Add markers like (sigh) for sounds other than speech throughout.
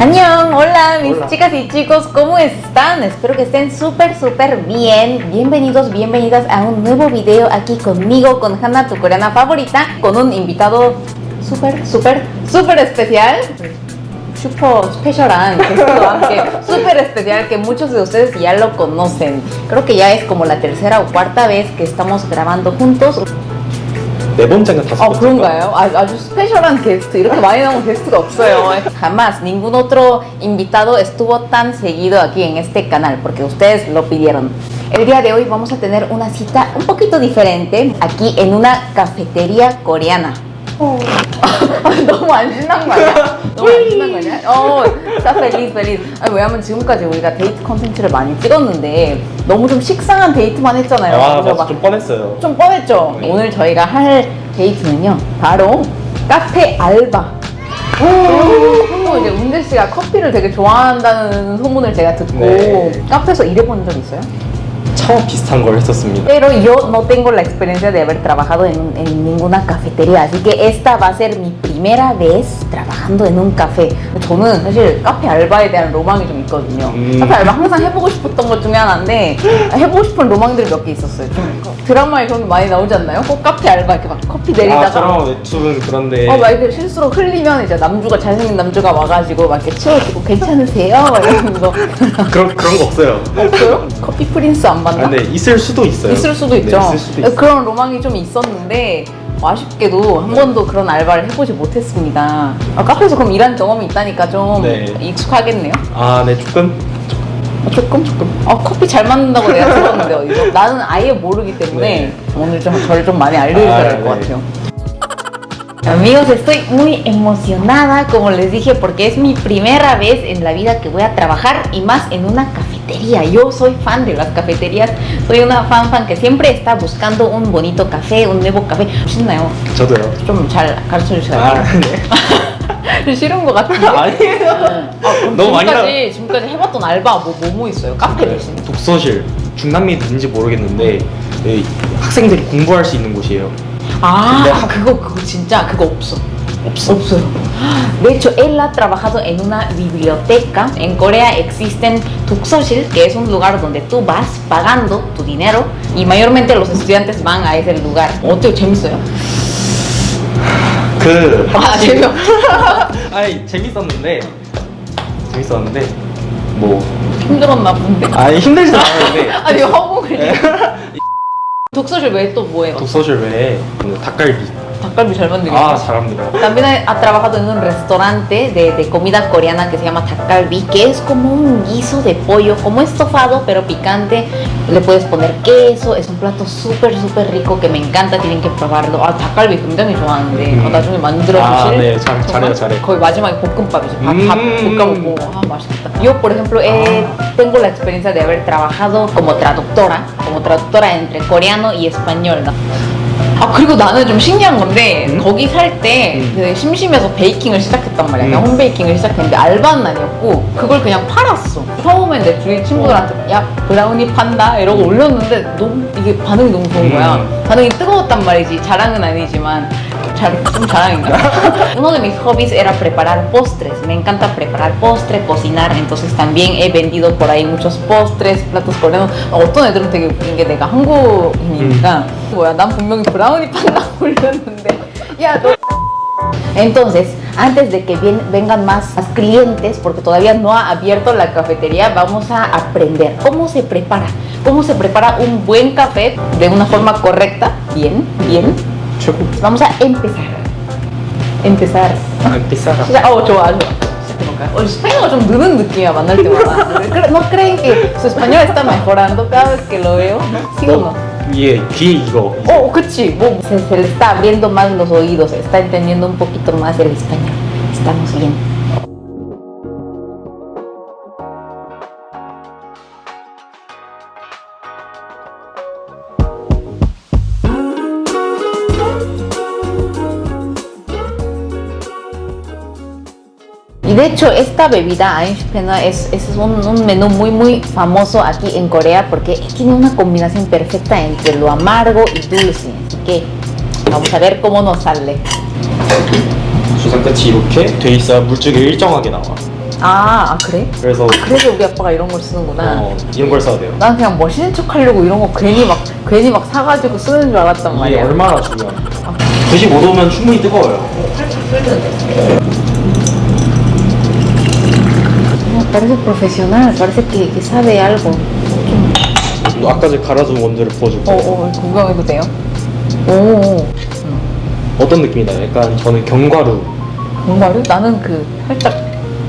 Annyeong, hola mis Hola. chicas y chicos, ¿cómo están? Espero que estén súper súper bien. Bienvenidos, bienvenidas a un nuevo video aquí conmigo, con Hanna, tu coreana favorita, con un invitado súper súper súper especial. Super special한 게스트와 함께 súper especial que muchos de ustedes ya lo conocen. Creo que ya es como la tercera o cuarta vez que estamos grabando juntos. 네 번째가 다섯 아 번째. 그런가요? 아, 아주 스페셜한 게스트 이렇게 많이 나온 게스트가 없어요 jamás ningún otro invitado estuvo tan seguido aquí en este canal porque ustedes lo pidieron el día de hoy vamos a tener una cita un poquito diferente aquí en una cafetería coreana 너무 안 신난 거 아니야? 너무 안 신난 거 아니야? 어, está feliz, feliz. 아니, 왜냐면 지금까지 우리가 데이트 컨텐츠를 많이 찍었는데 너무 좀 식상한 데이트만 했잖아요. 아 맞아 막좀 뻔했어요. 좀 뻔했죠? 네. 오늘 저희가 할 데이트는요 바로 카페 알바 또 이제 운재 씨가 커피를 되게 좋아한다는 소문을 제가 듣고 네. 카페에서 일해본 적 있어요? 처음 비슷한 걸 했었습니다. Pero yo no tengo la experiencia de haber trabajado en, en ninguna cafetería, así que esta va a ser mi primera vez trabajando en un café. 저는 사실 카페 알바에 대한 로망이 좀 있거든요. 음. 카페 알바 항상 해보고 싶었던 것 중에 하나인데 해보고 싶은 로망들이 몇 개 있었어요. 좀 드라마에 그런 게 많이 나오지 않나요? 꼭 카페 알바 이렇게 막 커피 아 내리다가 드라마 웹툰 그런데 어, 막 이렇게 실수로 흘리면 이제 남주가 잘생긴 남주가 와가지고 막 이렇게 치워주고 괜찮으세요? 막 이러면서 그런 그런 거 없어요. 없어요? 커피 프린스 안 아, 봤나? 근데 있을 수도 있어요. 있을 수도 네, 있죠. 있을 수도 있어요. 그런 로망이 좀 있었는데 아쉽게도 한 번도 그런 알바를 해보지 못했습니다. 아, 카페에서 그럼 일한 경험이 있다니까 좀 네. 익숙하겠네요. 아 네 조금 아, 조금 조금. 아 커피 잘 만든다고 내가 들었는데 어디서? 나는 아예 모르기 때문에 네. 오늘 좀 저를 좀 많이 알려주셔야 될것 아, 네. 같아요. Amigos, estoy muy emocionada, como les dije, porque es mi primera vez en la vida que voy a trabajar y más en una cafetería. Yo soy fan de las cafeterías, soy una fan fan que siempre está buscando un bonito café, un nuevo café. (laughs) 신나요? 저도요. 좀 잘 가르쳐 주셔야 아 돼요. 네. 좀 싫은 것 같은데. 아니에요. 아, 그럼 너무 많이 지금까지 지금까지 해봤던 알바 뭐 뭐 뭐 있어요? 카페 대신. 독서실 중남미인지 모르겠는데 네, 학생들이 공부할 수 있는 곳이에요. (laughs) 아, 근데 아, 그거 그거 진짜 그거 없어. 없어. 없어요. De hecho, él ha trabajado en una biblioteca. En Corea existen 독서실, que es un lugar donde tú vas pagando tu dinero y mayormente los estudiantes van a ese lugar. 어때요? 재밌어요? 그 아, 재미없. 아니 재밌었는데 재밌었는데 뭐 힘들었나 본데. 아니 힘들진 않았는데 아니 허공을. 독서실 외에 또 뭐예요? 독서실 외에 그 닭갈비 닭갈비 잘 만들겠죠? 아 잘합니다. También ha, ha trabajado en un restaurante de, de comida coreana que se llama takgalbi, que es como un guiso de pollo, como estofado pero picante. Le puedes poner queso, es un plato súper súper rico que me encanta, tienen que probarlo. 아 닭갈비 굉장히 좋아하는데 음. 아, 나중에 만들어 아, 주실? 네, 잘- 잘해요, 잘해요. 거의 마지막에 볶음밥이죠. 밥, 음. 밥 볶아먹고 아 맛있겠다. Yo por ejemplo he- tengo la experiencia de haber trabajado como traductora, como traductora entre coreano y español. ¿no? 아 그리고 나는 좀 신기한 건데 음? 거기 살때 음. 그 심심해서 베이킹을 시작했단 말이야 음. 홈베이킹을 시작했는데 알바는 아니었고 그걸 그냥 팔았어 처음엔 내 주위 친구들한테 야 브라우니 판다 이러고 올렸는데 너무 이게 반응이 너무 좋은 거야 음. 반응이 뜨거웠단 말이지 자랑은 아니지만 잘, (laughs) 좀 자랑인가? Uno de mis hobbies era preparar postres. Me encanta preparar postre, cocinar. Entonces también he vendido por ahí muchos postres, platos coreanos. 어떤 애들은 되게 웃긴 게 내가 한국인이니까 뭐야 난 분명히 브라우니 판다고 올렸는데 야 너 (laughs) entonces, antes de que vien- vengan más, más clientes, porque todavía no ha abierto la cafetería, vamos a aprender cómo se prepara, cómo se prepara un buen café de una forma correcta, bien, bien. 최고. Vamos a empezar. Empezar. 아 비싸다. 시작. 어, 좋아, 좋아. 시작해볼까요? 어, 스페인어가 좀 느는 느낌이야, 만날 때마다. ¿Cre- ¿No creen que su español está mejorando cada vez que lo veo? ¿Sí o no? 위에 귀에 이거. Oh, 그치. 뭐, se, se le está abriendo más los oídos, está entendiendo un poquito más el español. Estamos bien. De hecho, esta bebida Einspena es, es un, un menú muy muy famoso aquí en Corea porque tiene una combinación perfecta entre lo amargo y dulce. Así que vamos a ver cómo nos sale. 주사 끝이 이렇게 돼 있어야 물줄기 일정하게 나와. 아, 아 그래? 그래서 그래서 우리 아빠가 이런 걸 쓰는구나. 어, 이런 걸 써야 돼요. 난 그냥 멋있는 척 하려고 이런 거 괜히 막 괜히 막 사가지고 쓰는 줄 알았단 이게 말이야. 얼마나 중요한데. 95도면 충분히 뜨거워요. No, parece profesional, parece que, que sabe algo. 아까 전에 갈아준 원두를 부어줄 어. 어, 구경해도 돼요? 오, 어떤 느낌이 나요? 약간 저는 견과류, 정말요? 나는 그 살짝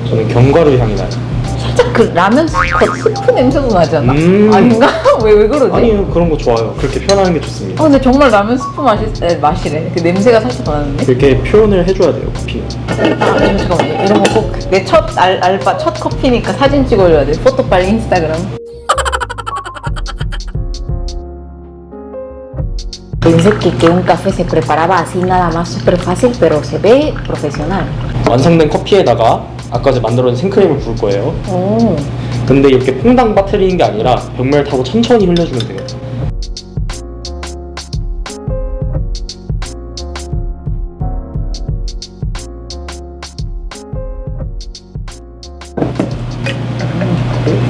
저는 견과류 향이 나요. 살짝 그 라면 스프, 냄새도 나지 않아? 음. 아닌가? (laughs) 왜, 왜 그러지? 아니요 그런 거 좋아요. 그렇게 표현하는 게 좋습니다. 어, 근데 정말 라면 스프 맛이, 에, 맛이래. 그 냄새가 살짝 나는데? 이렇게 표현을 해줘야 돼요 커피는. 아, 잠깐만. 이런 거 꼭 내 첫 알바, 첫 커피니까 사진 찍어줘야 돼. 포토 빨리 인스타그램. Pensé que, que un café se preparaba así nada más súper fácil, pero se ve profesional. 완성된 커피에다가 아까 전에 만들어진 생크림을 부을 거예요. 오, 근데 이렇게 퐁당 빠뜨리는 게 아니라 벽면을 타고 천천히 흘려주면 돼요.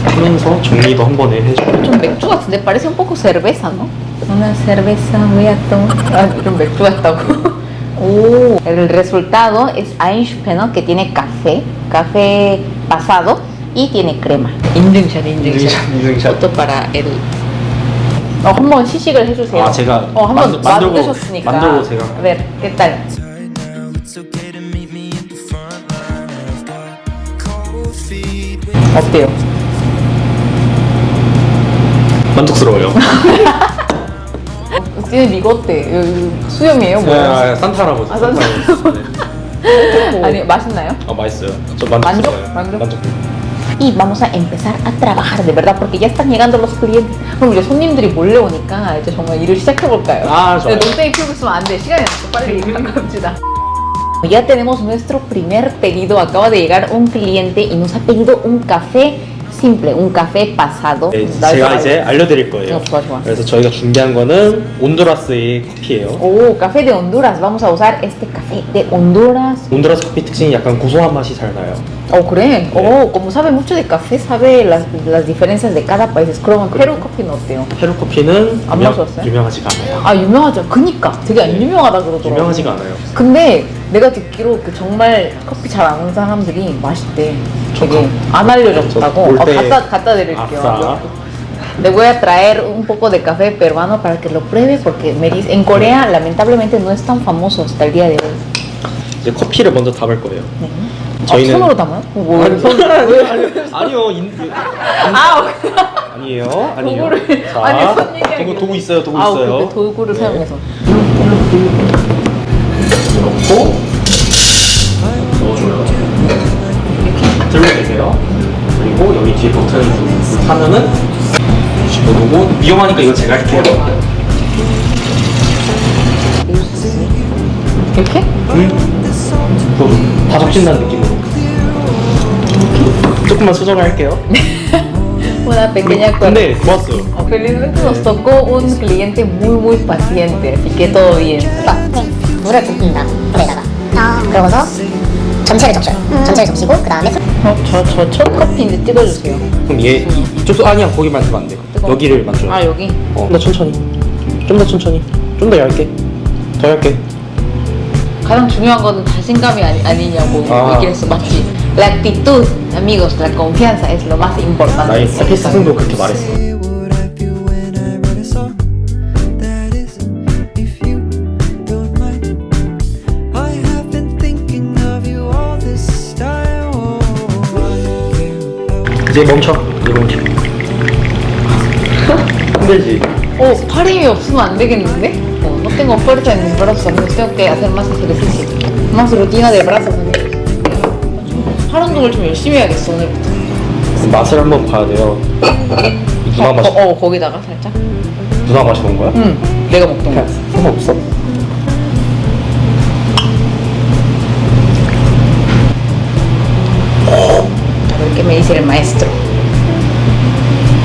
하면서 정리도 한 번에 해줘요. 좀 맥주 같은데 parece un poco cerveza, ¿no? Una cerveza voy a tomar. 아, 좀 맥주 같다고. (laughs) 오, el resultado es Einspeno que tiene café, café pasado y tiene crema. 인증샷, 인증샷. 인증샷. Foto para el. 어, 한번 시식을 해주세요. 아, 제가 어, 한번 만들- 만들고- 만드셨으니까. 만들고 제가. A ver, ¿qué tal? right now. It's okay to meet me at the front line of the cold feet. 어때요? 만족스러워요. (laughs) 지금 이거 어때? 수염이에요? 뭐예요? 네, 산타 할아버지. 아, 산타 할아버지. 네. 아니, 맛있나요? 아 맛있어요. 저 만족스러워요. 만족? 만족. y vamos a empezar a trabajar de verdad porque ya están llegando los clientes. 그럼 이제 손님들이 몰래 오니까 이제 정말 일을 시작해 볼까요? 아, 좋아요. 농땡이 피우고 있으면 안 돼. 시간이 없어. 빨리 갑시다. Ya tenemos nuestro primer pedido. Acaba de llegar un cliente y nos ha pedido un café simple, un café pasado. 네, 나 제가. 이제 알려드릴 거예요. 어, 좋아, 좋아. 그래서 저희가 준비한 거는 온두라스의 커피예요. Oh, café de Honduras. Vamos a usar este café de Honduras. 온두라스 커피 특징이 약간 고소한 맛이 잘 나요. Oh, creen. Oh, como sabe mucho de café, sabe las, las diferencias de cada país. 그러면 페루 커피는 어때요? 페루 커피는 안 유명, 마셨어요? 유명하지가 않아요. 아 유명하죠. 그니까 되게 안 네. 유명하다 그러더라고. 유명하지가 않아요. 근데 내가 듣기로 그 정말 커피 잘 아는 사람들이 맛있대. 되게 저안 알려줬다고. 올 어, 때- 갖다 갖다 드릴게요. 아싸. Le voy a traer un poco de café peruano para que lo pruebe porque me dice en Corea lamentablemente no es tan famoso hasta el día de hoy. 이제 커피를 먼저 담을 거예요. 네. 저희는- 아, 손으로 담아요? 어, 뭐, 아니, 손 아니요, 인, 아, 아니에요, 아니에요. 도구를- 자, 아니. 도구, 도구 있어요, 도구 아, 있어요. 도구를 네. 사용해서. 넣고 넣어줘요. 이렇게 들려주세요. 그리고 여기 뒤에 버튼을 하면은 집어넣고 위험하니까 이거 제가 할게요. 이렇게? 음, 다 적신다는 느낌으로. 조금만 수정할게요. Una pequeña. Oh, Felizmente nos tocó un cliente muy muy paciente, así que todo bien. 물을 붓는다 물에다가 그러고서 전체를 적셔요 전체를 적시고 그 다음에 어, 저저 첫 커피인데 찍어주세요. 그럼 얘 이쪽 아니야 거기 만지면 안 돼. 뜨거워. 여기를 만져요. 아 여기. 어. 좀 더 천천히. 좀 더 천천히. 좀 더 얇게. 더 얇게. 가장 중요한 거는 자신감이 아니, 아니 냐고 아. 얘기했어, 맞지? La actitud, amigos, la confianza es lo más importante. 나의 스승도 그렇게 말했어. 이제 멈춰. 이제 멈춰. 힘들지. 어, 팔 힘이 없으면 안 되겠는데? 어, no tengo fuerza en mis brazos, amigos. Tengo que hacer más ejercicio. Más rutina de brazos, amigos. 팔 운동을 좀 열심히 해야겠어, 오늘부터. 맛을 한번 봐야 돼요. 누나 어, 마시, 어, 어, 거기다가 살짝. 누나 마셔본 거야? 응, 내가 먹던 거. 상관없어. A ver qué me dice el maestro.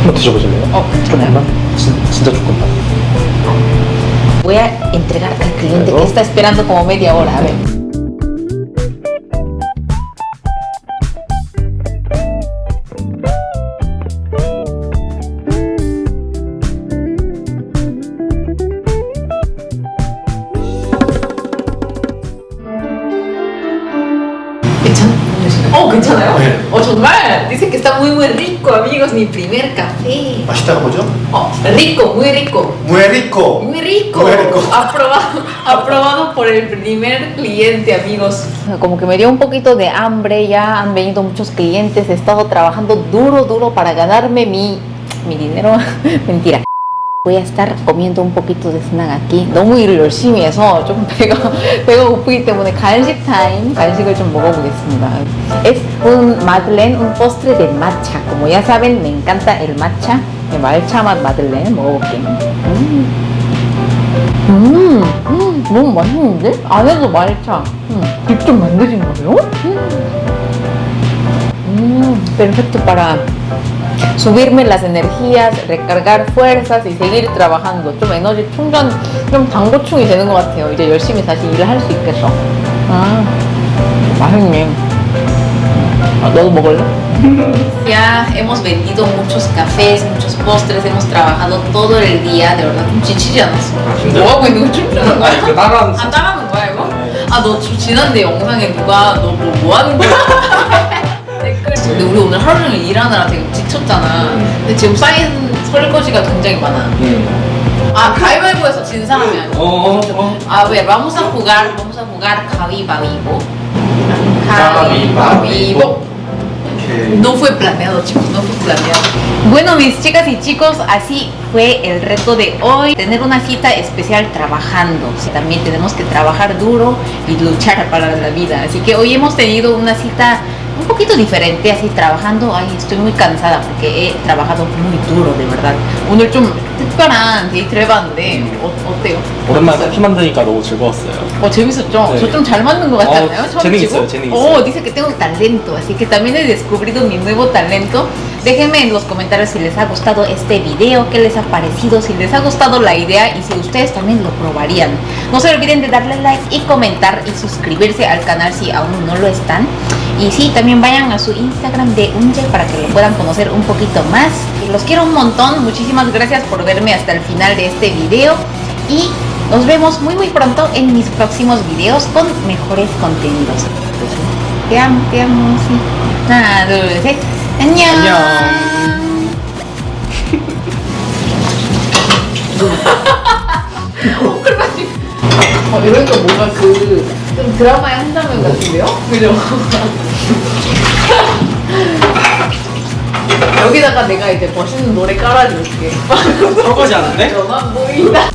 한번 드셔보실래요? 어, 조금만? 진, 진짜 조금만. Voy a entregar al cliente que Claro. está esperando como media hora. A ver. Ochumar. Dice que está muy, muy rico, amigos. Mi primer café. ¿Mashita yo? Oh, rico, muy rico. Muy rico. Muy rico. Muy rico. Aprobado, (laughs) aprobado por el primer cliente, amigos. Como que me dio un poquito de hambre. Ya han venido muchos clientes. He estado trabajando duro, duro para ganarme mi, mi dinero. (laughs) Mentira. Voy a estar comiendo un poquito de snack aquí. 너무 일을 열심히 해서 좀 배가, 배가 고프기 때문에 간식 타임, 간식을 좀 먹어보겠습니다. Es un madeleine, un postre de matcha. Como ya saben, me encanta el matcha. 네, 말차 맛 마들렌 먹어볼게요. 음. 음, 음, 너무 맛있는데? 안에도 말차. 음, 직접 만드신 거예요? 음, perfecto para subirme las energías, recargar fuerzas y seguir trabajando. 좀 에너지 충전, 좀 당보충이 되는 것 같아요. 이제 열심히 다시 일을 할 수 있겠어. 아, 맛있네. 아, 너도 먹을래? Ya hemos vendido muchos cafés, muchos postres, hemos trabajado todo el día, de verdad? 힘들어. 뭐 하고 있는 거 춤추는 거야? 그아 따라하는 거야 이거? 아너 지난데 영상에 누가 너 뭐 뭐 하는 거야? 댓글 근데 우리 오늘 하루 종일 일하느라 되게 지쳤잖아 근데 지금 쌓인 설거지가 굉장히 많아 음. 아 가위바위보에서 진 사람이 아니야 어, 어. A ver, vamos a jugar, vamos a jugar Javibavibo. Javibavibo. 오케이. No fue planeado, chicos, no fue planeado. Bueno, mis chicas y chicos, así fue el reto de hoy. Tener una cita especial trabajando. Sí, También tenemos que trabajar duro y luchar para la vida. Así que hoy hemos tenido una cita un poquito diferente, así trabajando. Ay, estoy muy cansada porque he trabajado muy duro, de verdad. 오늘 좀 특별한 데이트를 해봤는데 어, 어때요? 오랜만에 커피 만드니까 너무 즐거웠어요. 어 재밌었죠? 네. 저 좀 잘 맞는 것 같지 어, 않나요? 처음 재능 치고? 있어요, 재능 어, 있어요. dice que tengo talento, así que también he descubrido mi nuevo talento. Déjenme en los comentarios si les ha gustado este video, qué les ha parecido, si les ha gustado la idea y si ustedes también lo probarían. No se olviden de darle like y comentar y suscribirse al canal si aún no lo están. Y sí, también vayan a su Instagram de Unje para que lo puedan conocer un poquito más. Los quiero un montón, muchísimas gracias por verme hasta el final de este video y nos vemos muy muy pronto en mis próximos videos con mejores contenidos. Te amo, te amo, sí. Una, dos, tres. 어, 이러니까 뭔가 그, 좀 드라마의 한 장면 같은데요? 그죠? (laughs) 여기다가 내가 이제 멋있는 노래 깔아줄게. 설거지 하는데? 너만 보인다.